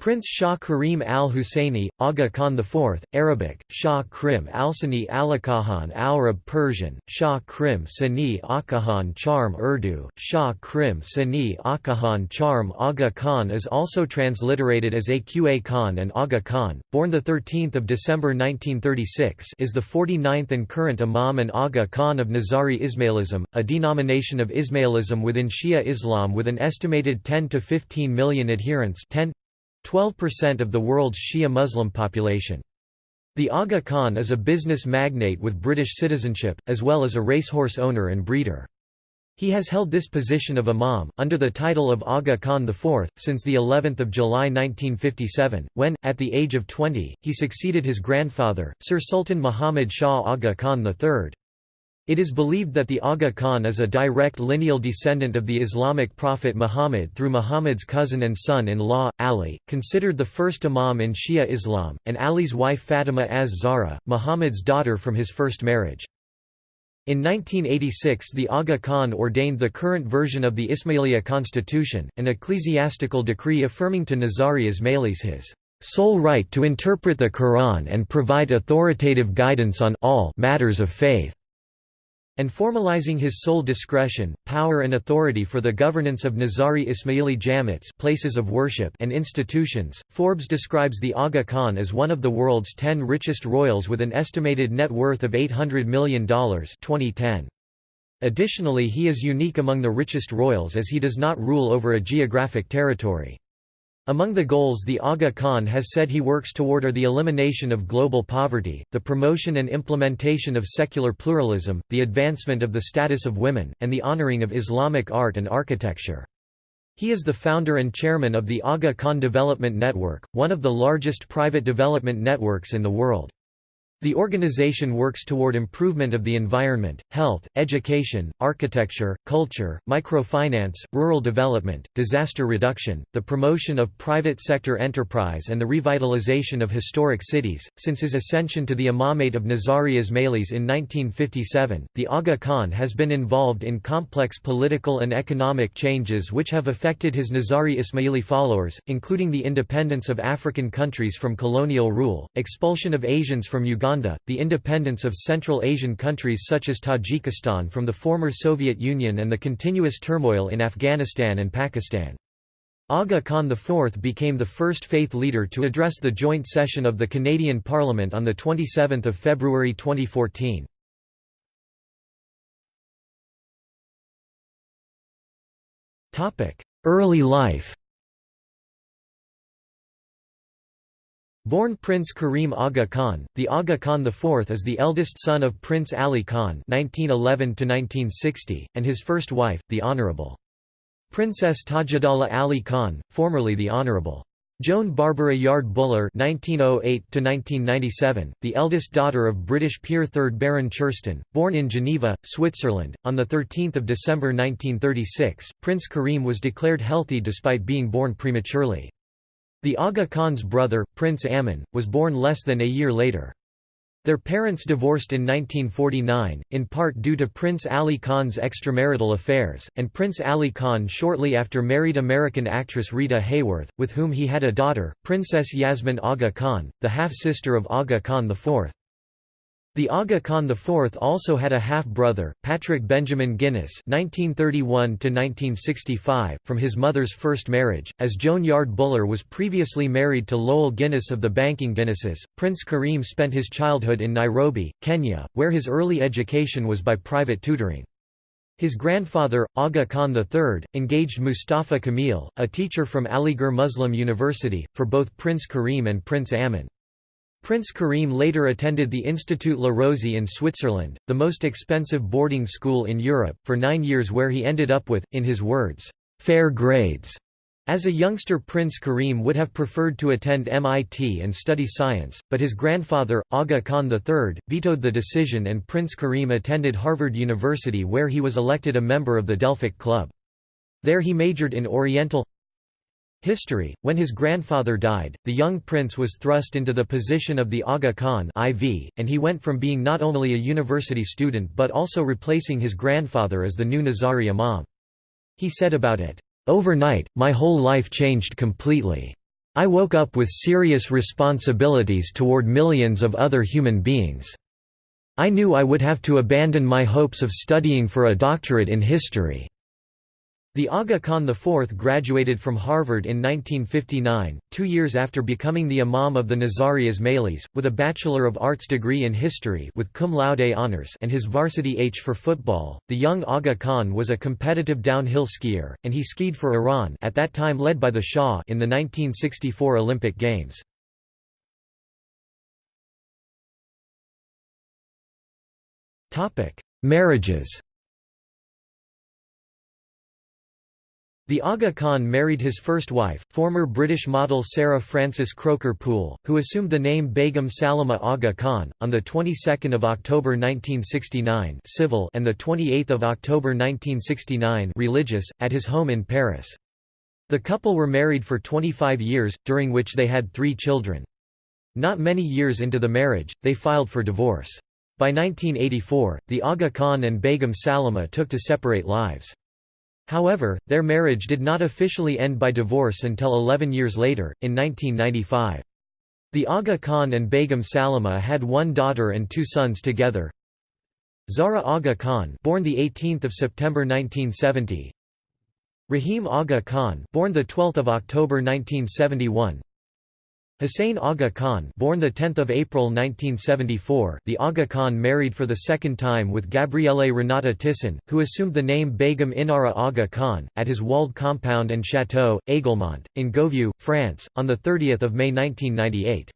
Prince Shah Karim al-Husseini, Aga Khan IV, Arabic, Shah Krim al-Sani Alakahan al-Arab Persian, Shah Krim Sani Akahan Charm Urdu, Shah Krim Sani Akahan Charm Aga Khan is also transliterated as Aqa Khan and Aga Khan, born 13 December 1936 is the 49th and current Imam and Aga Khan of Nizari Ismailism, a denomination of Ismailism within Shia Islam with an estimated 10 to 15 million adherents 10 12% of the world's Shia Muslim population. The Aga Khan is a business magnate with British citizenship, as well as a racehorse owner and breeder. He has held this position of Imam, under the title of Aga Khan IV, since of July 1957, when, at the age of 20, he succeeded his grandfather, Sir Sultan Muhammad Shah Aga Khan III. It is believed that the Aga Khan is a direct lineal descendant of the Islamic prophet Muhammad through Muhammad's cousin and son-in-law, Ali, considered the first imam in Shia Islam, and Ali's wife Fatima az-Zahra, Muhammad's daughter from his first marriage. In 1986 the Aga Khan ordained the current version of the Ismailia constitution, an ecclesiastical decree affirming to Nizari Ismailis his sole right to interpret the Quran and provide authoritative guidance on all matters of faith and formalizing his sole discretion, power and authority for the governance of Nizari Ismaili Jamits places of worship and institutions. Forbes describes the Aga Khan as one of the world's 10 richest royals with an estimated net worth of $800 million 2010. Additionally he is unique among the richest royals as he does not rule over a geographic territory. Among the goals the Aga Khan has said he works toward are the elimination of global poverty, the promotion and implementation of secular pluralism, the advancement of the status of women, and the honoring of Islamic art and architecture. He is the founder and chairman of the Aga Khan Development Network, one of the largest private development networks in the world. The organization works toward improvement of the environment, health, education, architecture, culture, microfinance, rural development, disaster reduction, the promotion of private sector enterprise and the revitalization of historic cities. Since his ascension to the imamate of Nizari Ismailis in 1957, the Aga Khan has been involved in complex political and economic changes which have affected his Nizari Ismaili followers, including the independence of African countries from colonial rule, expulsion of Asians from Uganda Uganda, the independence of Central Asian countries such as Tajikistan from the former Soviet Union and the continuous turmoil in Afghanistan and Pakistan. Aga Khan IV became the first faith leader to address the joint session of the Canadian Parliament on 27 February 2014. Early life Born Prince Karim Aga Khan, the Aga Khan IV is the eldest son of Prince Ali Khan (1911–1960) and his first wife, the Honourable Princess Tajuddawlah Ali Khan, formerly the Honourable Joan Barbara Yarde Buller (1908–1997), the eldest daughter of British peer third Baron Churston, born in Geneva, Switzerland, on the 13th of December 1936. Prince Karim was declared healthy despite being born prematurely. The Aga Khan's brother, Prince Amin, was born less than a year later. Their parents divorced in 1949, in part due to Prince Ali Khan's extramarital affairs, and Prince Ali Khan shortly after married American actress Rita Hayworth, with whom he had a daughter, Princess Yasmin Aga Khan, the half-sister of Aga Khan IV. The Aga Khan IV also had a half-brother, Patrick Benjamin Guinness (1931–1965), from his mother's first marriage. As Joan Yarde Buller was previously married to Loel Guinness of the Banking Guinnesses, Prince Karim spent his childhood in Nairobi, Kenya, where his early education was by private tutoring. His grandfather, Aga Khan III, engaged Mustafa Kamil, a teacher from Aligarh Muslim University, for both Prince Karim and Prince Amin. Prince Karim later attended the Institut Le Rosey in Switzerland, the most expensive boarding school in Europe, for nine years where he ended up with, in his words, fair grades. As a youngster Prince Karim would have preferred to attend MIT and study science, but his grandfather, Aga Khan III, vetoed the decision and Prince Karim attended Harvard University where he was elected a member of the Delphic Club. There he majored in Oriental History When his grandfather died, the young prince was thrust into the position of the Aga Khan IV, and he went from being not only a university student but also replacing his grandfather as the new Nizari Imam. He said about it, "...overnight, my whole life changed completely. I woke up with serious responsibilities toward millions of other human beings. I knew I would have to abandon my hopes of studying for a doctorate in history. The Aga Khan IV graduated from Harvard in 1959, two years after becoming the Imam of the Nizari Ismailis, with a Bachelor of Arts degree in history with cum laude honors and his varsity H for football. The young Aga Khan was a competitive downhill skier, and he skied for Iran at that time led by the Shah in the 1964 Olympic Games. Marriages The Aga Khan married his first wife, former British model Sarah Frances Croker Poole, who assumed the name Begum Salimah Aga Khan, on the 22nd of October 1969 civil and the 28th of October 1969 religious, at his home in Paris. The couple were married for 25 years, during which they had three children. Not many years into the marriage, they filed for divorce. By 1984, the Aga Khan and Begum Salimah took to separate lives. However, their marriage did not officially end by divorce until 11 years later, in 1995. The Aga Khan and Begum Salimah had one daughter and two sons together. Zahra Aga Khan, born the 18th of September 1970. Rahim Aga Khan, born the 12th of October 1971. Hussein Aga Khan born 10 April 1974, the Aga Khan married for the second time with Gabrielle Renata Thyssen, who assumed the name Begum Inara Aga Khan, at his walled compound and chateau, Aiglemont, in Gouvieux, France, on 30 May 1998.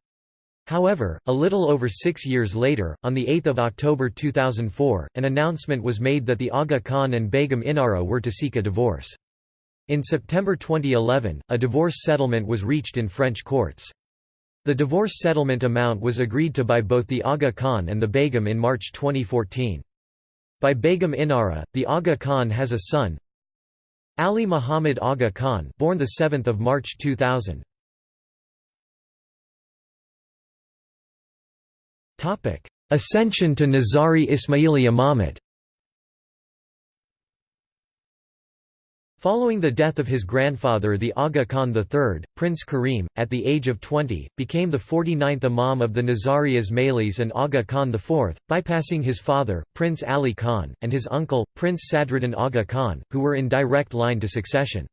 However, a little over six years later, on 8 October 2004, an announcement was made that the Aga Khan and Begum Inara were to seek a divorce. In September 2011, a divorce settlement was reached in French courts. The divorce settlement amount was agreed to by both the Aga Khan and the Begum in March 2014. By Begum Inara, the Aga Khan has a son, Ali Muhammad Aga Khan, born the 7th of March 2000. Topic: Ascension to Nizari Ismaili Imamate. Following the death of his grandfather the Aga Khan III, Prince Karim, at the age of 20, became the 49th Imam of the Nizari Ismailis and Aga Khan IV, bypassing his father, Prince Ali Khan, and his uncle, Prince Sadruddin Aga Khan, who were in direct line to succession.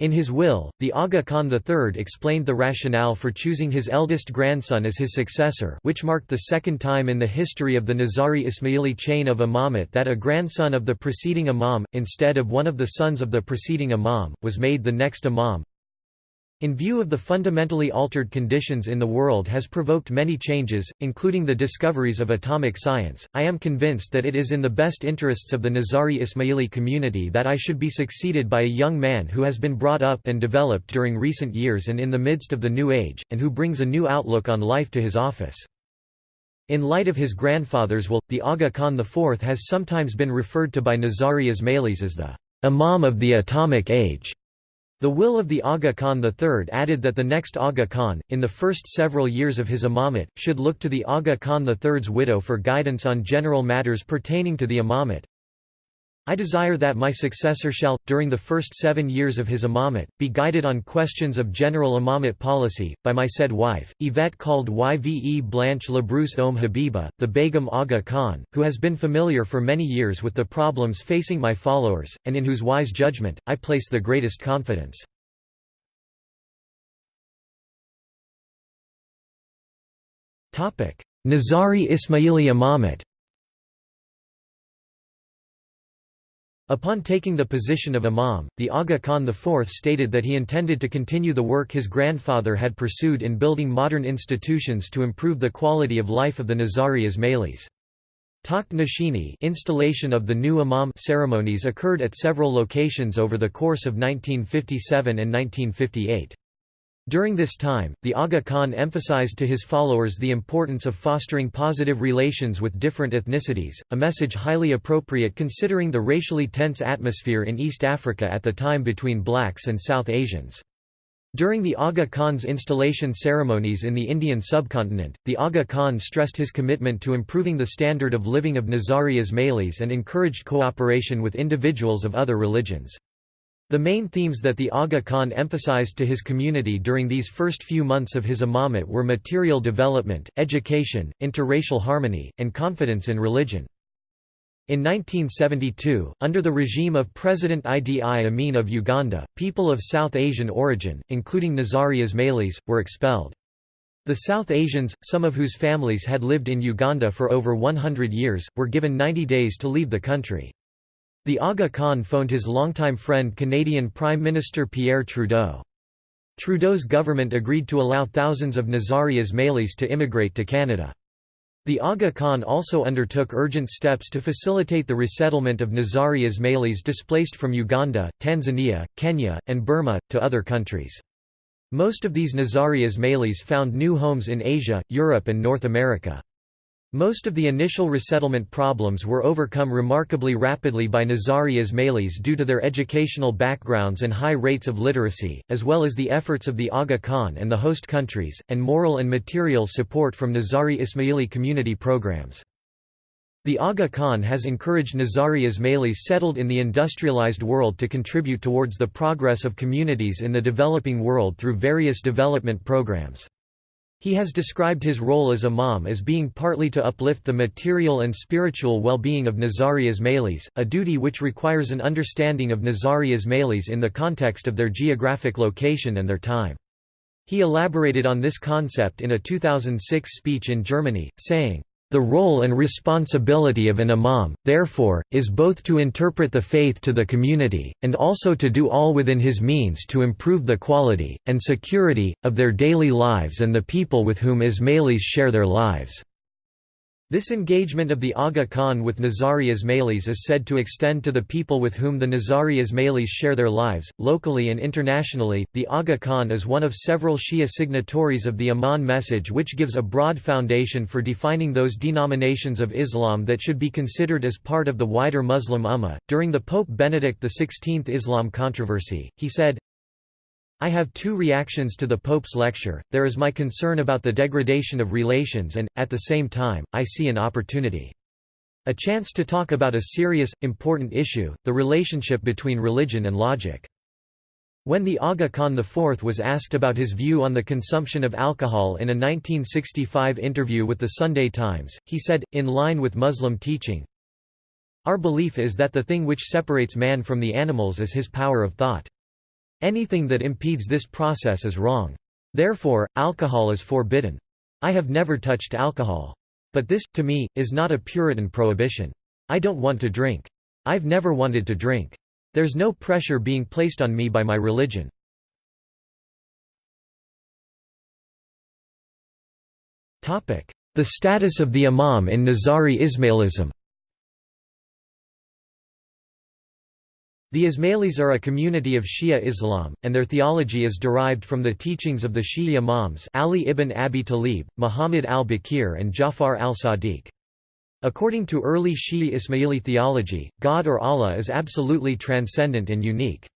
In his will, the Aga Khan III explained the rationale for choosing his eldest grandson as his successor which marked the second time in the history of the Nizari Ismaili chain of imamate that a grandson of the preceding imam, instead of one of the sons of the preceding imam, was made the next imam. In view of the fundamentally altered conditions in the world has provoked many changes, including the discoveries of atomic science, I am convinced that it is in the best interests of the Nizari Ismaili community that I should be succeeded by a young man who has been brought up and developed during recent years and in the midst of the new age, and who brings a new outlook on life to his office. In light of his grandfather's will, the Aga Khan IV has sometimes been referred to by Nizari Ismailis as the Imam of the Atomic Age. The will of the Aga Khan III added that the next Aga Khan, in the first several years of his imamate, should look to the Aga Khan III's widow for guidance on general matters pertaining to the imamate. I desire that my successor shall, during the first seven years of his imamate, be guided on questions of general imamate policy, by my said wife, Yvette called Yve Blanche Labrousse Om Habiba, the Begum Aga Khan, who has been familiar for many years with the problems facing my followers, and in whose wise judgment, I place the greatest confidence. Nizari Ismaili imamate Upon taking the position of imam, the Aga Khan IV stated that he intended to continue the work his grandfather had pursued in building modern institutions to improve the quality of life of the Nizari Ismailis. Takht Nashini installation of the new imam ceremonies occurred at several locations over the course of 1957 and 1958. During this time, the Aga Khan emphasized to his followers the importance of fostering positive relations with different ethnicities, a message highly appropriate considering the racially tense atmosphere in East Africa at the time between blacks and South Asians. During the Aga Khan's installation ceremonies in the Indian subcontinent, the Aga Khan stressed his commitment to improving the standard of living of Nizari Ismailis and encouraged cooperation with individuals of other religions. The main themes that the Aga Khan emphasized to his community during these first few months of his imamate were material development, education, interracial harmony, and confidence in religion. In 1972, under the regime of President Idi Amin of Uganda, people of South Asian origin, including Nizari Ismailis, were expelled. The South Asians, some of whose families had lived in Uganda for over 100 years, were given 90 days to leave the country. The Aga Khan phoned his longtime friend Canadian Prime Minister Pierre Trudeau. Trudeau's government agreed to allow thousands of Nizari Ismailis to immigrate to Canada. The Aga Khan also undertook urgent steps to facilitate the resettlement of Nizari Ismailis displaced from Uganda, Tanzania, Kenya, and Burma, to other countries. Most of these Nizari Ismailis found new homes in Asia, Europe and North America. Most of the initial resettlement problems were overcome remarkably rapidly by Nizari Ismailis due to their educational backgrounds and high rates of literacy, as well as the efforts of the Aga Khan and the host countries, and moral and material support from Nizari Ismaili community programs. The Aga Khan has encouraged Nizari Ismailis settled in the industrialized world to contribute towards the progress of communities in the developing world through various development programs. He has described his role as imam as being partly to uplift the material and spiritual well-being of Nizari Ismailis, a duty which requires an understanding of Nizari Ismailis in the context of their geographic location and their time. He elaborated on this concept in a 2006 speech in Germany, saying, the role and responsibility of an imam, therefore, is both to interpret the faith to the community, and also to do all within his means to improve the quality, and security, of their daily lives and the people with whom Ismailis share their lives. This engagement of the Aga Khan with Nizari Ismailis is said to extend to the people with whom the Nizari Ismailis share their lives. Locally and internationally, the Aga Khan is one of several Shia signatories of the Amman message, which gives a broad foundation for defining those denominations of Islam that should be considered as part of the wider Muslim Ummah. During the Pope Benedict XVI Islam controversy, he said, I have two reactions to the Pope's lecture, there is my concern about the degradation of relations and, at the same time, I see an opportunity. A chance to talk about a serious, important issue, the relationship between religion and logic. When the Aga Khan IV was asked about his view on the consumption of alcohol in a 1965 interview with the Sunday Times, he said, in line with Muslim teaching, Our belief is that the thing which separates man from the animals is his power of thought. Anything that impedes this process is wrong. Therefore, alcohol is forbidden. I have never touched alcohol. But this, to me, is not a Puritan prohibition. I don't want to drink. I've never wanted to drink. There's no pressure being placed on me by my religion. The status of the Imam in Nizari Ismailism The Ismailis are a community of Shia Islam, and their theology is derived from the teachings of the Shia Imams Ali ibn Abi Talib, Muhammad al-Baqir and Jafar al-Sadiq. According to early Shia Ismaili theology, God or Allah is absolutely transcendent and unique.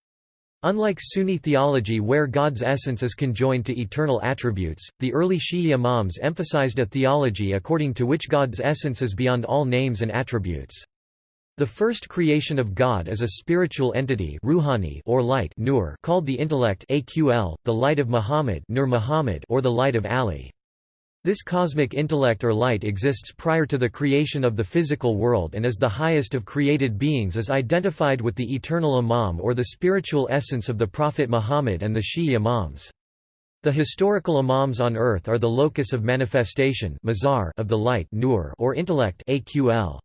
Unlike Sunni theology where God's essence is conjoined to eternal attributes, the early Shia Imams emphasized a theology according to which God's essence is beyond all names and attributes. The first creation of God is a spiritual entity ruhani or light nur called the intellect aql, the light of Muhammad, nur Muhammad or the light of Ali. This cosmic intellect or light exists prior to the creation of the physical world and is the highest of created beings as identified with the eternal Imam or the spiritual essence of the Prophet Muhammad and the Shia Imams. The historical Imams on earth are the locus of manifestation of the light nur or intellect aql.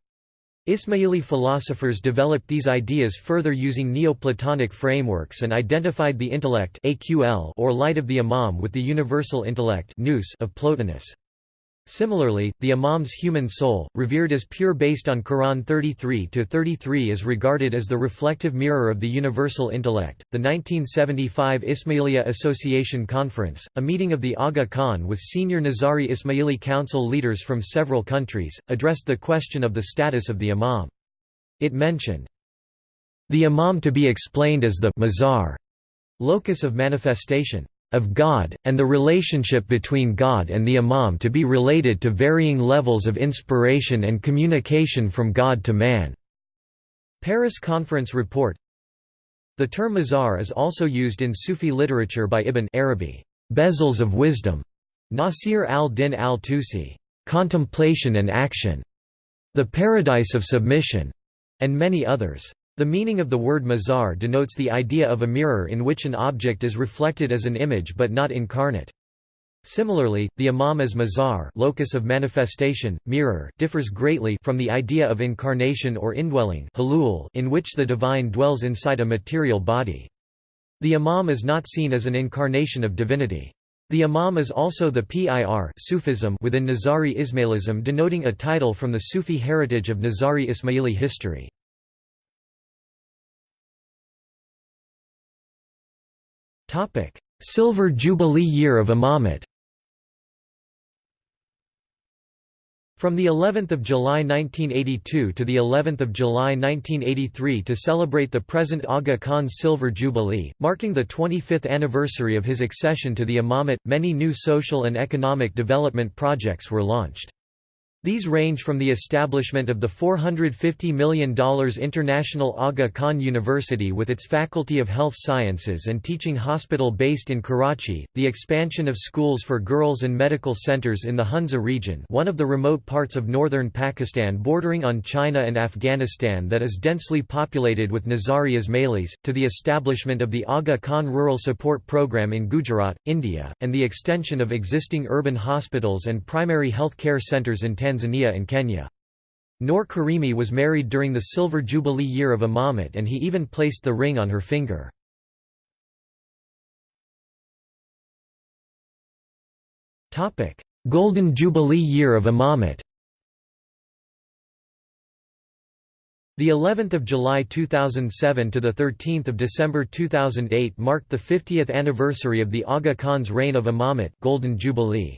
Ismaili philosophers developed these ideas further using Neoplatonic frameworks and identified the intellect or light of the Imam with the universal intellect of Plotinus. Similarly, the Imam's human soul, revered as pure based on Quran 33-33 is regarded as the reflective mirror of the universal intellect. The 1975 Ismailia Association Conference, a meeting of the Aga Khan with senior Nizari Ismaili Council leaders from several countries, addressed the question of the status of the Imam. It mentioned, the Imam to be explained as the mazhar, locus of manifestation of God, and the relationship between God and the Imam to be related to varying levels of inspiration and communication from God to man. Paris Conference Report The term mazhar is also used in Sufi literature by Ibn Arabi, bezels of wisdom, Nasir al-Din al-Tusi, contemplation and action, the paradise of submission, and many others. The meaning of the word mazhar denotes the idea of a mirror in which an object is reflected as an image but not incarnate. Similarly, the imam as mazhar locus of manifestation, mirror differs greatly from the idea of incarnation or indwelling in which the divine dwells inside a material body. The imam is not seen as an incarnation of divinity. The imam is also the pir Sufism within Nizari Ismailism denoting a title from the Sufi heritage of Nizari Ismaili history. Silver Jubilee year of Imamate From the 11th of July 1982 to the 11th of July 1983 to celebrate the present Aga Khan's Silver Jubilee, marking the 25th anniversary of his accession to the imamate, many new social and economic development projects were launched. These range from the establishment of the $450 million International Aga Khan University with its Faculty of Health Sciences and Teaching Hospital based in Karachi, the expansion of schools for girls and medical centers in the Hunza region one of the remote parts of northern Pakistan bordering on China and Afghanistan that is densely populated with Nizari Ismailis, to the establishment of the Aga Khan Rural Support Program in Gujarat, India, and the extension of existing urban hospitals and primary health care centers in Tanzania Tanzania and Kenya. Noor Karimi was married during the Silver Jubilee year of Imamate and he even placed the ring on her finger. Golden Jubilee year of Imamate The 11th of July 2007 to the 13th of December 2008 marked the 50th anniversary of the Aga Khan's reign of Imamate Golden Jubilee.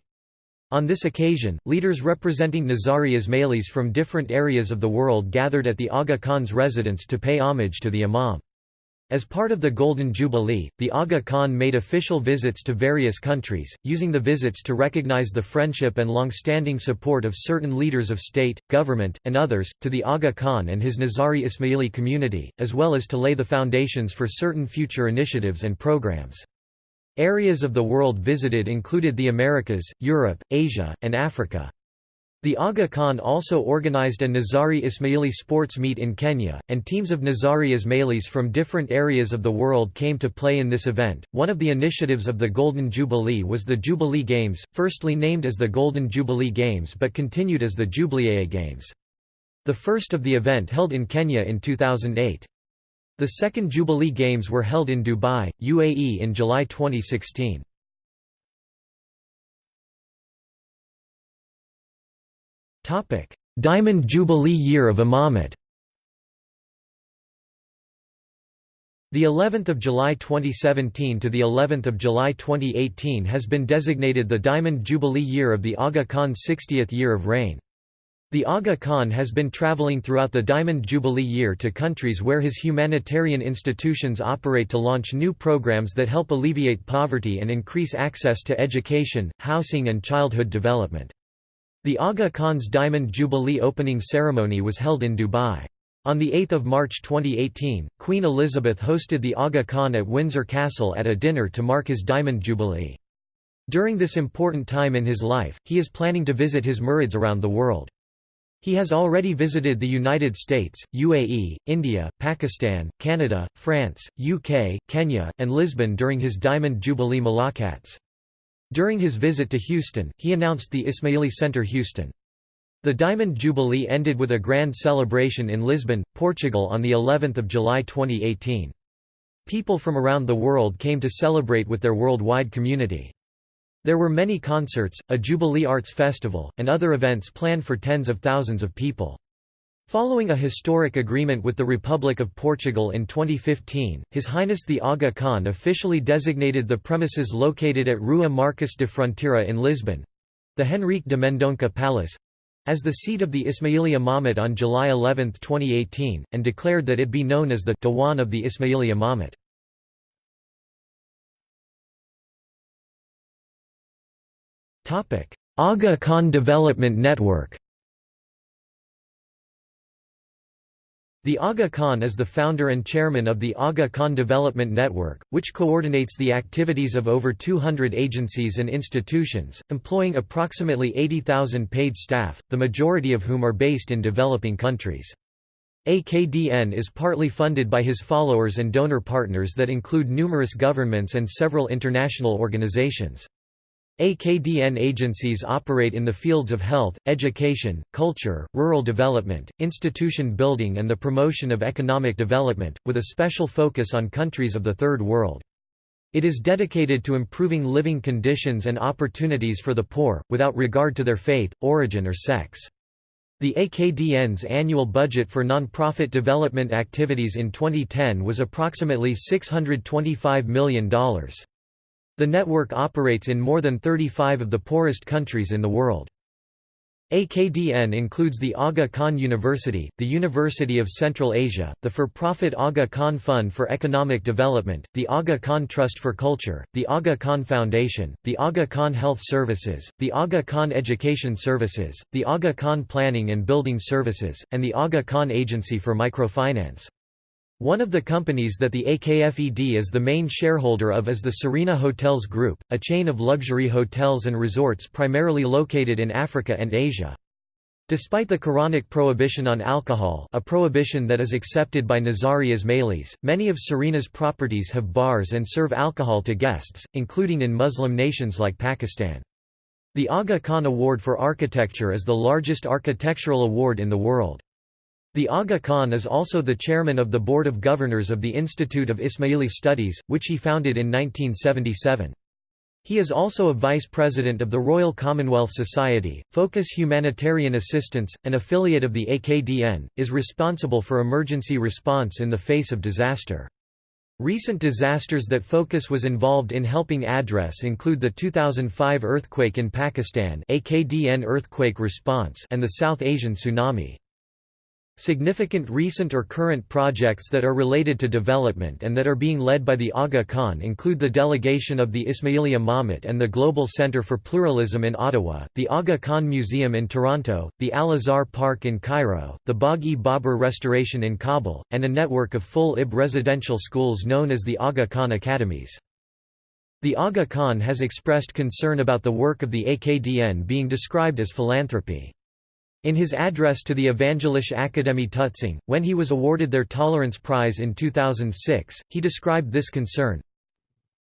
On this occasion, leaders representing Nizari Ismailis from different areas of the world gathered at the Aga Khan's residence to pay homage to the Imam. As part of the Golden Jubilee, the Aga Khan made official visits to various countries, using the visits to recognize the friendship and long-standing support of certain leaders of state, government, and others, to the Aga Khan and his Nizari Ismaili community, as well as to lay the foundations for certain future initiatives and programs. Areas of the world visited included the Americas, Europe, Asia, and Africa. The Aga Khan also organized a Nizari Ismaili sports meet in Kenya, and teams of Nizari Ismailis from different areas of the world came to play in this event. One of the initiatives of the Golden Jubilee was the Jubilee Games, firstly named as the Golden Jubilee Games but continued as the Jubilee Games. The first of the event held in Kenya in 2008. The second Jubilee Games were held in Dubai, UAE in July 2016. Diamond Jubilee year of Imamate The 11th of July 2017 to the 11th of July 2018 has been designated the Diamond Jubilee year of the Aga Khan's 60th year of reign. The Aga Khan has been traveling throughout the Diamond Jubilee year to countries where his humanitarian institutions operate to launch new programs that help alleviate poverty and increase access to education, housing and childhood development. The Aga Khan's Diamond Jubilee opening ceremony was held in Dubai. On 8 March 2018, Queen Elizabeth hosted the Aga Khan at Windsor Castle at a dinner to mark his Diamond Jubilee. During this important time in his life, he is planning to visit his murids around the world. He has already visited the United States, UAE, India, Pakistan, Canada, France, UK, Kenya, and Lisbon during his Diamond Jubilee Mulaqats. During his visit to Houston, he announced the Ismaili Center Houston. The Diamond Jubilee ended with a grand celebration in Lisbon, Portugal on the 11th of July 2018. People from around the world came to celebrate with their worldwide community. There were many concerts, a Jubilee Arts Festival, and other events planned for tens of thousands of people. Following a historic agreement with the Republic of Portugal in 2015, His Highness the Aga Khan officially designated the premises located at Rua Marques de Fronteira in Lisbon—the Henrique de Mendonça Palace—as the seat of the Ismaili Imamate on July 11, 2018, and declared that it be known as the Diwan of the Ismaili Imamate. Aga Khan Development Network The Aga Khan is the founder and chairman of the Aga Khan Development Network, which coordinates the activities of over 200 agencies and institutions, employing approximately 80,000 paid staff, the majority of whom are based in developing countries. AKDN is partly funded by his followers and donor partners that include numerous governments and several international organizations. AKDN agencies operate in the fields of health, education, culture, rural development, institution building and the promotion of economic development, with a special focus on countries of the Third World. It is dedicated to improving living conditions and opportunities for the poor, without regard to their faith, origin or sex. The AKDN's annual budget for non-profit development activities in 2010 was approximately $625 million. The network operates in more than 35 of the poorest countries in the world. AKDN includes the Aga Khan University, the University of Central Asia, the for-profit Aga Khan Fund for Economic Development, the Aga Khan Trust for Culture, the Aga Khan Foundation, the Aga Khan Health Services, the Aga Khan Education Services, the Aga Khan Planning and Building Services, and the Aga Khan Agency for Microfinance. One of the companies that the AKFED is the main shareholder of is the Serena Hotels Group, a chain of luxury hotels and resorts primarily located in Africa and Asia. Despite the Quranic prohibition on alcohol a prohibition that is accepted by Nizari Ismailis, many of Serena's properties have bars and serve alcohol to guests, including in Muslim nations like Pakistan. The Aga Khan Award for Architecture is the largest architectural award in the world. The Aga Khan is also the chairman of the Board of Governors of the Institute of Ismaili Studies, which he founded in 1977. He is also a vice president of the Royal Commonwealth Society, Focus Humanitarian Assistance, an affiliate of the AKDN, is responsible for emergency response in the face of disaster. Recent disasters that Focus was involved in helping address include the 2005 earthquake in Pakistan AKDN earthquake response and the South Asian tsunami. Significant recent or current projects that are related to development and that are being led by the Aga Khan include the delegation of the Ismaili Imamate and the Global Center for Pluralism in Ottawa, the Aga Khan Museum in Toronto, the Al-Azhar Park in Cairo, the Bagh-e-Babur restoration in Kabul, and a network of full-IB residential schools known as the Aga Khan Academies. The Aga Khan has expressed concern about the work of the AKDN being described as philanthropy. In his address to the Evangelische Akademie Tutzing, when he was awarded their Tolerance Prize in 2006, he described this concern,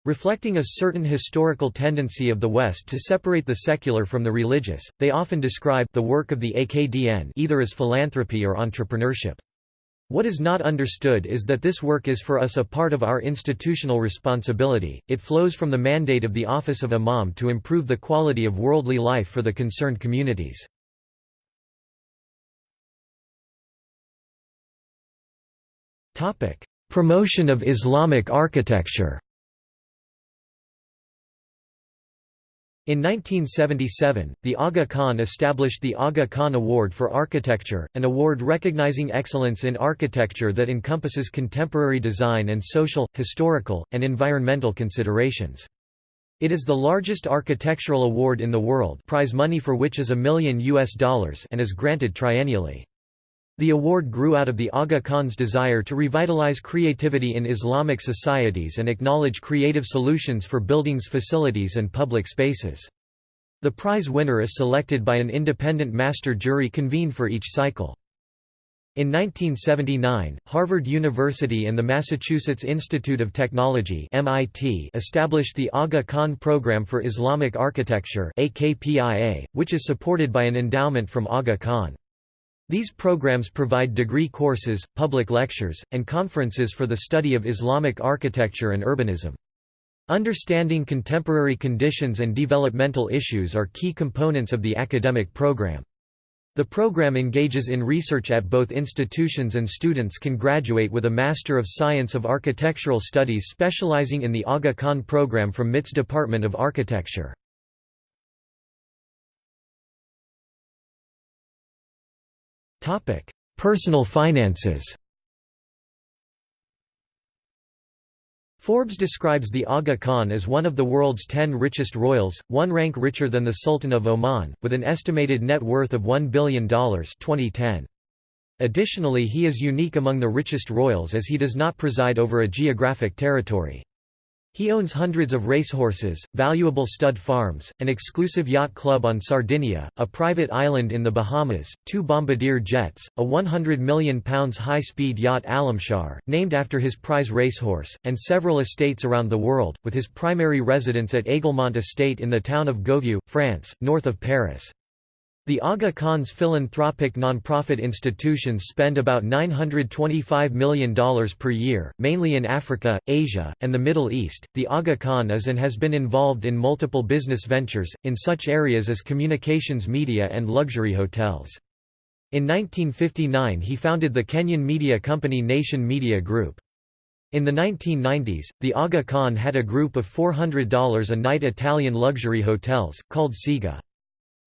Reflecting a certain historical tendency of the West to separate the secular from the religious, they often describe the work of the AKDN either as philanthropy or entrepreneurship. What is not understood is that this work is for us a part of our institutional responsibility, it flows from the mandate of the office of imam to improve the quality of worldly life for the concerned communities. Promotion of Islamic architecture In 1977, the Aga Khan established the Aga Khan Award for Architecture, an award recognizing excellence in architecture that encompasses contemporary design and social, historical, and environmental considerations. It is the largest architectural award in the world prize money for which is a million US dollars and is granted triennially. The award grew out of the Aga Khan's desire to revitalize creativity in Islamic societies and acknowledge creative solutions for buildings facilities and public spaces. The prize winner is selected by an independent master jury convened for each cycle. In 1979, Harvard University and the Massachusetts Institute of Technology (MIT) established the Aga Khan Program for Islamic Architecture (AKPIA), which is supported by an endowment from Aga Khan. These programs provide degree courses, public lectures, and conferences for the study of Islamic architecture and urbanism. Understanding contemporary conditions and developmental issues are key components of the academic program. The program engages in research at both institutions and students can graduate with a Master of Science of Architectural Studies specializing in the Aga Khan program from MIT's Department of Architecture. Topic: Personal finances. Forbes describes the Aga Khan as one of the world's 10 richest royals, one rank richer than the Sultan of Oman, with an estimated net worth of $1 billion 2010. Additionally he is unique among the richest royals as he does not preside over a geographic territory. He owns hundreds of racehorses, valuable stud farms, an exclusive yacht club on Sardinia, a private island in the Bahamas, two bombardier jets, a £100 million high-speed yacht Alamshar, named after his prize racehorse, and several estates around the world, with his primary residence at Aiglemont Estate in the town of Gouvieux, France, north of Paris. The Aga Khan's philanthropic nonprofit institutions spend about $925 million per year, mainly in Africa, Asia, and the Middle East. The Aga Khan is and has been involved in multiple business ventures, in such areas as communications media and luxury hotels. In 1959 he founded the Kenyan media company Nation Media Group. In the 1990s, the Aga Khan had a group of $400 a night Italian luxury hotels, called CIGA.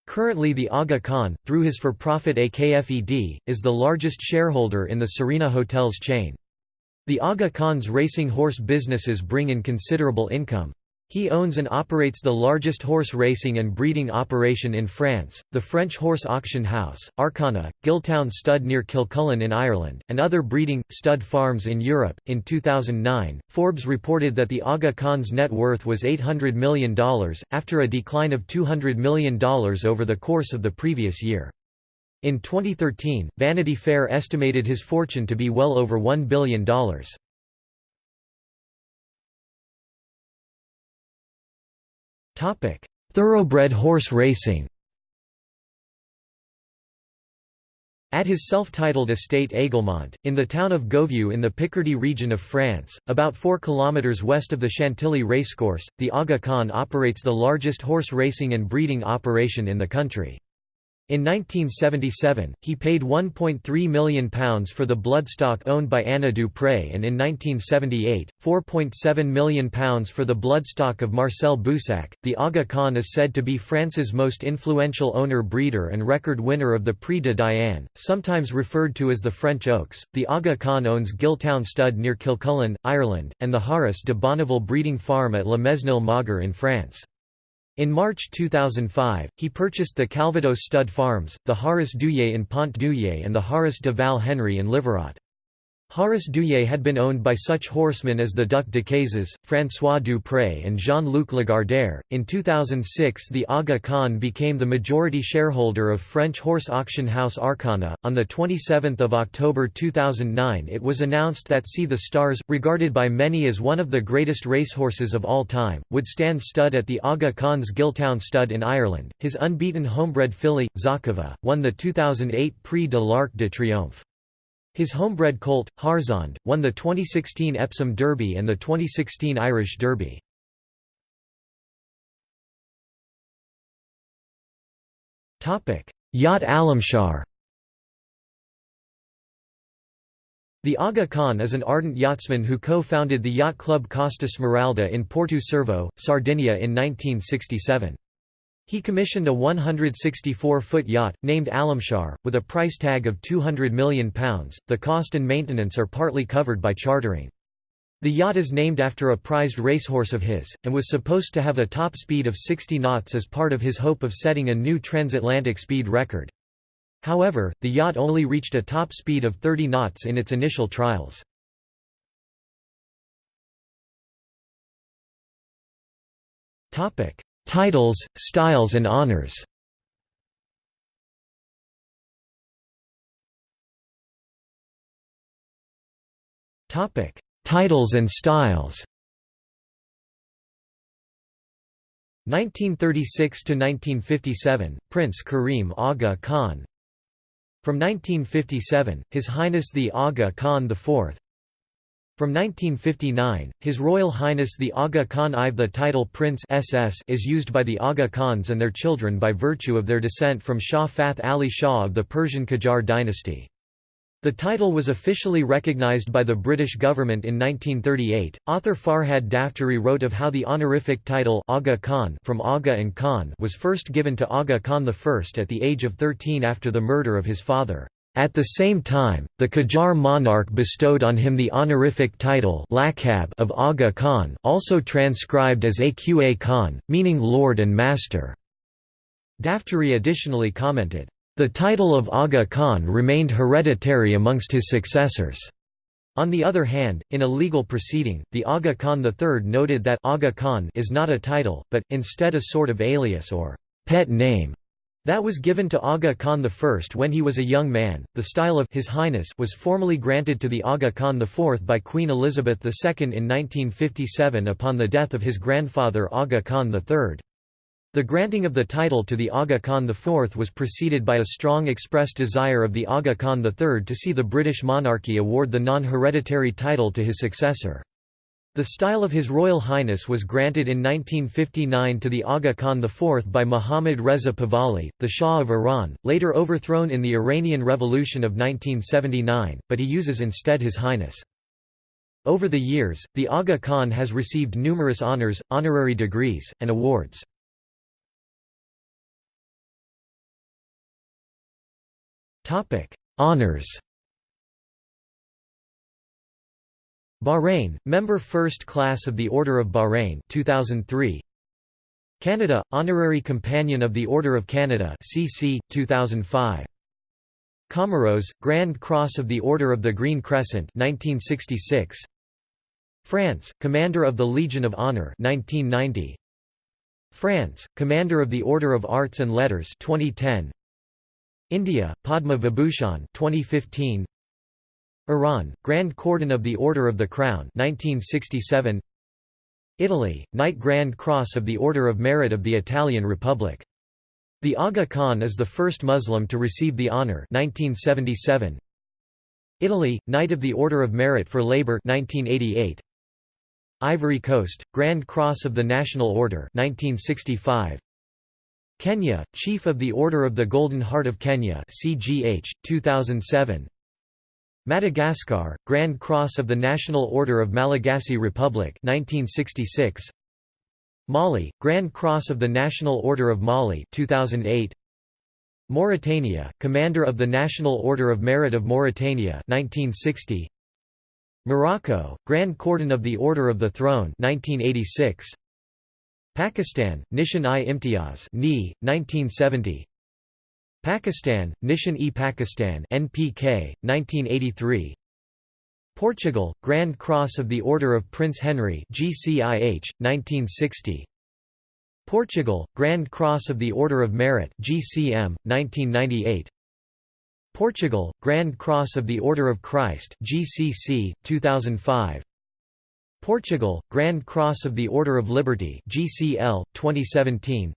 Currently the Aga Khan, through his for-profit AKFED, is the largest shareholder in the Serena Hotels chain. The Aga Khan's racing horse businesses bring in considerable income. He owns and operates the largest horse racing and breeding operation in France, the French horse auction house, Arqana, Gilltown Stud near Kilcullen in Ireland, and other breeding, stud farms in Europe. In 2009, Forbes reported that the Aga Khan's net worth was $800 million, after a decline of $200 million over the course of the previous year. In 2013, Vanity Fair estimated his fortune to be well over $1 billion. Topic: Thoroughbred horse racing. At his self-titled estate Aiglemont, in the town of Gouvieux in the Picardy region of France, about 4 kilometers west of the Chantilly racecourse, the Aga Khan operates the largest horse racing and breeding operation in the country. In 1977, he paid £1.3 million for the bloodstock owned by Anna Dupré and in 1978, £4.7 million for the bloodstock of Marcel Boussac. The Aga Khan is said to be France's most influential owner-breeder and record winner of the Prix de Diane, sometimes referred to as the French Oaks. The Aga Khan owns Gilltown Stud near Kilcullen, Ireland, and the Haras de Bonneville breeding farm at Le Mesnil-Mauger in France. In March 2005, he purchased the Calvados stud farms, the Haras d'Ouilly in Pont-d'Ouilly and the Haras de Val Henry in Livarot. Haras d'Ouilly had been owned by such horsemen as the Duc Decazes, François Dupré, and Jean Luc Lagardère. In 2006, the Aga Khan became the majority shareholder of French horse auction house Arqana. On 27 October 2009, it was announced that Sea the Stars, regarded by many as one of the greatest racehorses of all time, would stand stud at the Aga Khan's Gilltown stud in Ireland. His unbeaten homebred filly, Zarkava, won the 2008 Prix de l'Arc de Triomphe. His homebred colt, Harzand, won the 2016 Epsom Derby and the 2016 Irish Derby. Yacht Alamshar The Aga Khan is an ardent yachtsman who co-founded the yacht club Costa Smeralda in Porto Cervo, Sardinia in 1967. He commissioned a 164-foot yacht, named Alamshar, with a price tag of £200 million. The cost and maintenance are partly covered by chartering. The yacht is named after a prized racehorse of his, and was supposed to have a top speed of 60 knots as part of his hope of setting a new transatlantic speed record. However, the yacht only reached a top speed of 30 knots in its initial trials. Titles, styles and honors. Titles and styles. 1936 to 1957 Prince Karim Aga Khan. From 1957 His Highness the Aga Khan IV from 1959, His Royal Highness the Aga Khan Ive the title Prince SS is used by the Aga Khans and their children by virtue of their descent from Shah Fath Ali Shah of the Persian Qajar dynasty. The title was officially recognized by the British government in 1938. Author Farhad Daftary wrote of how the honorific title Aga Khan from Aga and Khan was first given to Aga Khan I at the age of 13 after the murder of his father. At the same time, the Qajar monarch bestowed on him the honorific title of Aga Khan also transcribed as Aqa Khan, meaning Lord and Master. Daftary additionally commented, The title of Aga Khan remained hereditary amongst his successors. On the other hand, in a legal proceeding, the Aga Khan III noted that Aga Khan is not a title, but, instead a sort of alias or pet name that was given to Aga Khan I when he was a young man. The style of His Highness was formally granted to the Aga Khan IV by Queen Elizabeth II in 1957 upon the death of his grandfather Aga Khan III. The granting of the title to the Aga Khan IV was preceded by a strong expressed desire of the Aga Khan III to see the British monarchy award the non-hereditary title to his successor. The style of His Royal Highness was granted in 1959 to the Aga Khan IV by Muhammad Reza Pahlavi, the Shah of Iran, later overthrown in the Iranian Revolution of 1979, but he uses instead His Highness. Over the years, the Aga Khan has received numerous honours, honorary degrees, and awards. Honors. Bahrain, member first class of the Order of Bahrain 2003. Canada, honorary companion of the Order of Canada CC 2005. Comoros, Grand Cross of the Order of the Green Crescent 1966. France, Commander of the Legion of Honor 1990. France, Commander of the Order of Arts and Letters 2010. India, Padma Vibhushan 2015 Iran, Grand Cordon of the Order of the Crown 1967 Italy, Knight Grand Cross of the Order of Merit of the Italian Republic. The Aga Khan is the first Muslim to receive the honor 1977. Italy, Knight of the Order of Merit for Labour 1988. Ivory Coast, Grand Cross of the National Order 1965. Kenya, Chief of the Order of the Golden Heart of Kenya CGH, 2007. Madagascar, Grand Cross of the National Order of Malagasy Republic 1966. Mali, Grand Cross of the National Order of Mali 2008. Mauritania, Commander of the National Order of Merit of Mauritania 1960. Morocco, Grand Cordon of the Order of the Throne 1986. Pakistan, Nishan-i-Imtiaz 1970 Pakistan, Nishan-e-Pakistan NPK, 1983 Portugal, Grand Cross of the Order of Prince Henry GCIH, 1960 Portugal, Grand Cross of the Order of Merit GCM, 1998 Portugal, Grand Cross of the Order of Christ GCC, 2005 Portugal, Grand Cross of the Order of Liberty GCL, 2017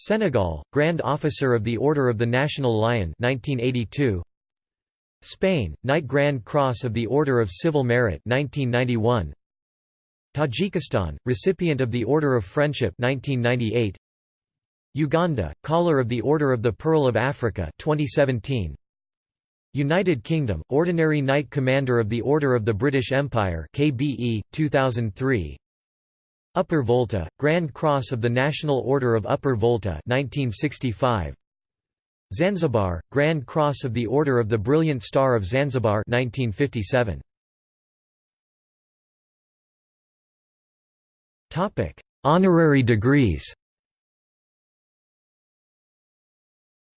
Senegal, Grand Officer of the Order of the National Lion 1982 Spain, Knight Grand Cross of the Order of Civil Merit 1991 Tajikistan, recipient of the Order of Friendship 1998 Uganda, Collar of the Order of the Pearl of Africa 2017 United Kingdom, Ordinary Knight Commander of the Order of the British Empire KBE, 2003 Upper Volta, Grand Cross of the National Order of Upper Volta 1965 Zanzibar, Grand Cross of the Order of the Brilliant Star of Zanzibar 1957 Topic: Honorary degrees.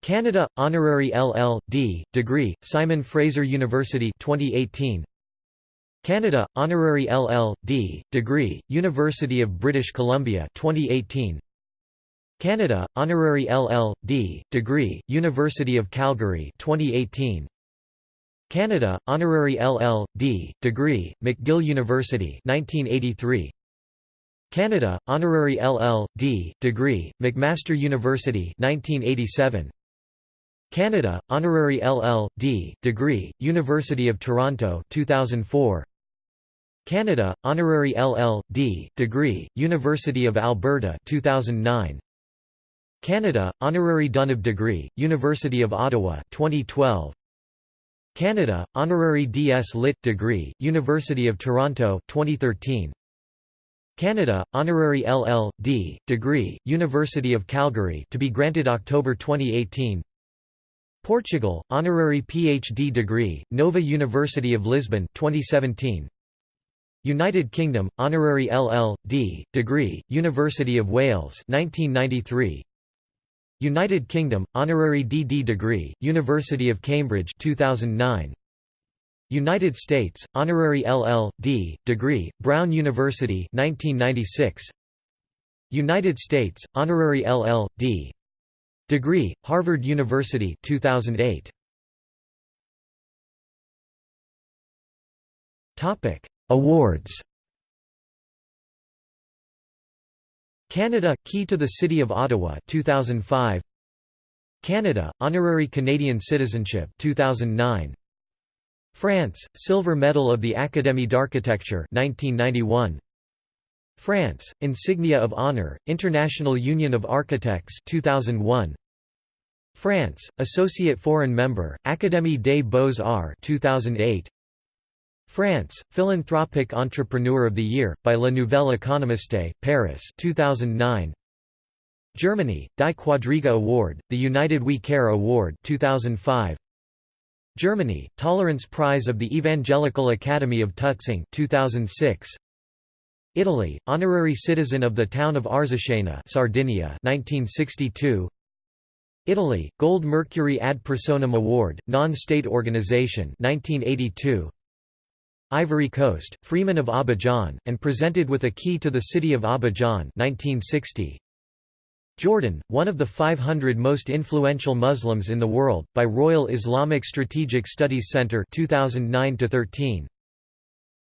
Canada honorary LL.D. degree Simon Fraser University 2018 Canada honorary LL.D. degree University of British Columbia 2018 Canada honorary LL.D. degree University of Calgary 2018 Canada honorary LL.D. degree McGill University 1983 Canada honorary LL.D. degree McMaster University 1987 Canada, honorary LL.D. degree, University of Toronto 2004. Canada, honorary LL.D. degree, University of Alberta 2009. Canada, honorary Dunab degree, University of Ottawa 2012. Canada, honorary D.S. Lit. degree, University of Toronto 2013. Canada, honorary LL.D. degree, University of Calgary to be granted October 2018 Portugal, honorary PhD degree, Nova University of Lisbon 2017. United Kingdom, honorary LL.D. degree, University of Wales 1993. United Kingdom honorary DD degree University of Cambridge 2009 United States honorary LL.D. degree Brown University 1996 United States honorary LL.D. degree Harvard University 2008 Topic Awards. Canada Key to the City of Ottawa 2005 Canada Honorary Canadian Citizenship 2009 France Silver Medal of the Académie d'Architecture 1991 France Insignia of Honor International Union of Architects 2001 France Associate Foreign Member Académie des Beaux-Arts 2008 France, Philanthropic Entrepreneur of the Year, by La Nouvelle Économiste, Paris 2009. Germany, Die Quadriga Award, the United We Care Award 2005. Germany, Tolerance Prize of the Evangelical Academy of Tutzing 2006. Italy, Honorary Citizen of the Town of Arzachena Sardinia 1962. Italy, Gold Mercury ad personam award, non-state organization 1982. Ivory Coast, Freeman of Abidjan, and presented with a key to the city of Abidjan 1960. Jordan, one of the 500 most influential Muslims in the world, by Royal Islamic Strategic Studies Center 2009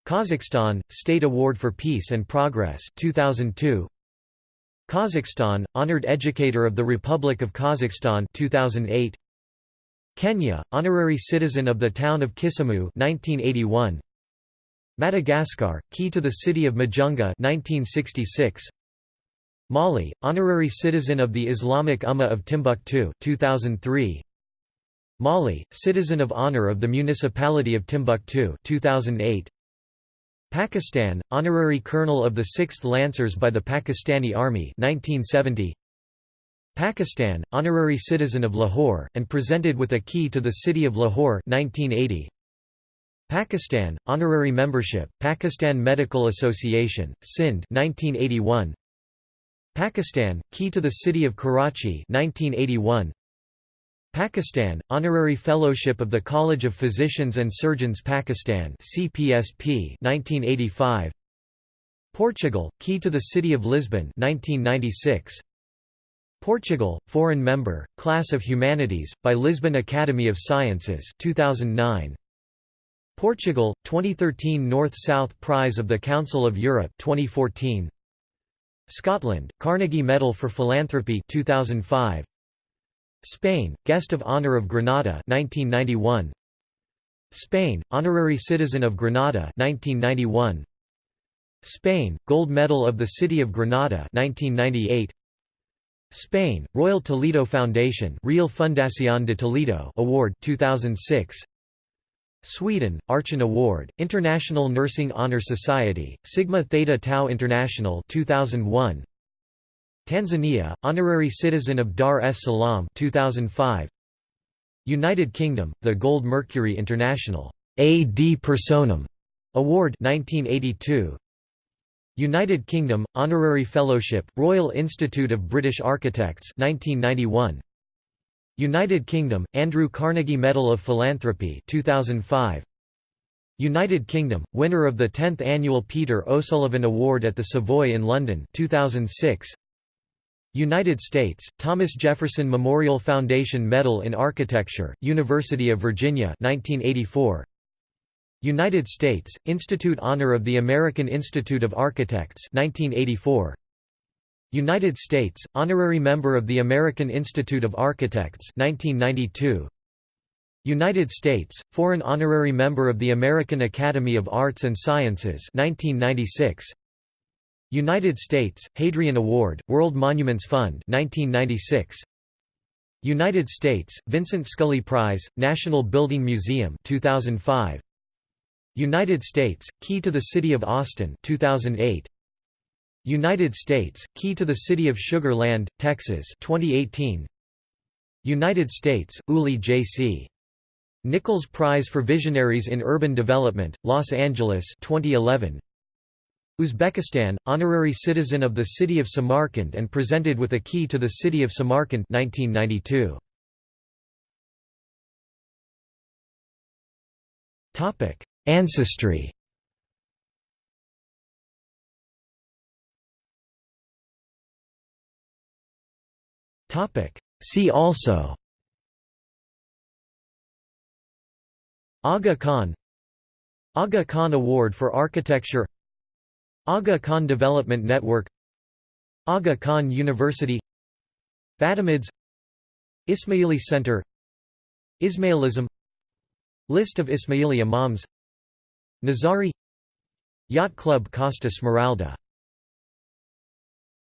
Kazakhstan, State Award for Peace and Progress 2002. Kazakhstan, Honored Educator of the Republic of Kazakhstan 2008. Kenya, Honorary Citizen of the Town of Kisumu 1981. Madagascar, Key to the City of Majunga 1966. Mali, Honorary Citizen of the Islamic Ummah of Timbuktu 2003. Mali, Citizen of Honor of the Municipality of Timbuktu 2008. Pakistan, Honorary Colonel of the 6th Lancers by the Pakistani Army 1970. Pakistan, Honorary Citizen of Lahore, and presented with a key to the City of Lahore 1980. Pakistan, honorary membership, Pakistan Medical Association, Sindh 1981. Pakistan, key to the city of Karachi 1981. Pakistan, honorary fellowship of the College of Physicians and Surgeons Pakistan CPSP 1985. Portugal, key to the city of Lisbon 1996. Portugal, foreign member, Class of Humanities, by Lisbon Academy of Sciences 2009. Portugal, 2013 North-South Prize of the Council of Europe 2014. Scotland, Carnegie Medal for Philanthropy 2005. Spain, Guest of Honor of Granada 1991. Spain, Honorary Citizen of Granada 1991. Spain, Gold Medal of the City of Granada 1998. Spain, Royal Toledo Foundation Real Fundación de Toledo Award 2006. Sweden, Archon Award, International Nursing Honor Society, Sigma Theta Tau International 2001. Tanzania, Honorary Citizen of Dar es Salaam 2005. United Kingdom, the Gold Mercury International AD Personam Award 1982. United Kingdom, Honorary Fellowship, Royal Institute of British Architects 1991. United Kingdom, Andrew Carnegie Medal of Philanthropy 2005. United Kingdom, winner of the 10th annual Peter O'Sullevan Award at the Savoy in London 2006. United States, Thomas Jefferson Memorial Foundation Medal in Architecture, University of Virginia 1984. United States, Institute Honor of the American Institute of Architects 1984. United States, honorary member of the American Institute of Architects 1992. United States, foreign honorary member of the American Academy of Arts and Sciences 1996. United States, Hadrian Award, World Monuments Fund 1996. United States, Vincent Scully Prize, National Building Museum 2005. United States, Key to the City of Austin 2008. United States, Key to the City of Sugar Land, Texas 2018. United States, Uli J.C. Nichols Prize for Visionaries in Urban Development, Los Angeles 2011. Uzbekistan, honorary citizen of the city of Samarkand and presented with a key to the city of Samarkand 1992. Topic: Ancestry. Topic: See also. Aga Khan. Aga Khan Award for Architecture. Aga Khan Development Network. Aga Khan University. Fatimids. Ismaili Center. Ismailism. List of Ismaili Imams Nizari Yacht Club Costa Smeralda